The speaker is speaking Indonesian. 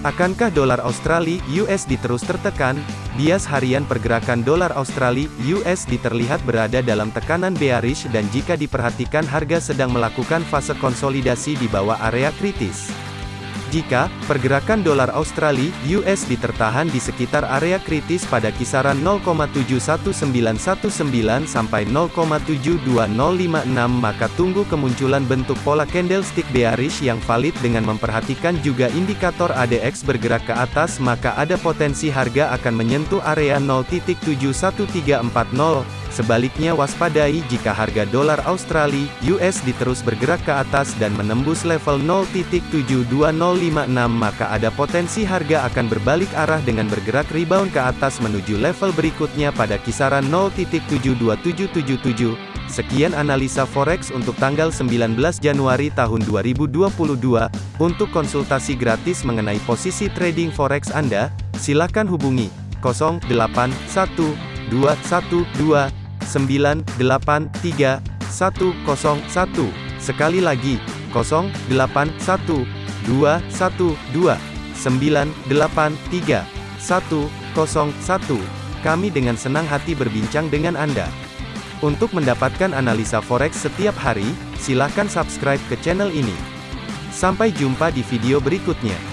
Akankah dolar Australia USD terus tertekan? Bias harian pergerakan dolar Australia USD terlihat berada dalam tekanan bearish dan jika diperhatikan harga sedang melakukan fase konsolidasi di bawah area kritis. Jika pergerakan dolar Australia (USD) tertahan di sekitar area kritis pada kisaran 0,71919 sampai 0,72056 maka tunggu kemunculan bentuk pola candlestick bearish yang valid dengan memperhatikan juga indikator ADX bergerak ke atas maka ada potensi harga akan menyentuh area 0.71340 Sebaliknya waspadai jika harga dolar Australia (USD) terus bergerak ke atas dan menembus level 0.72056 maka ada potensi harga akan berbalik arah dengan bergerak rebound ke atas menuju level berikutnya pada kisaran 0.72777. Sekian analisa forex untuk tanggal 19 Januari tahun 2022. Untuk konsultasi gratis mengenai posisi trading forex Anda, silakan hubungi 081212 983 101. Sekali lagi, 081 212 983 101. Kami dengan senang hati berbincang dengan Anda. Untuk mendapatkan analisa forex setiap hari, silakan subscribe ke channel ini. Sampai jumpa di video berikutnya.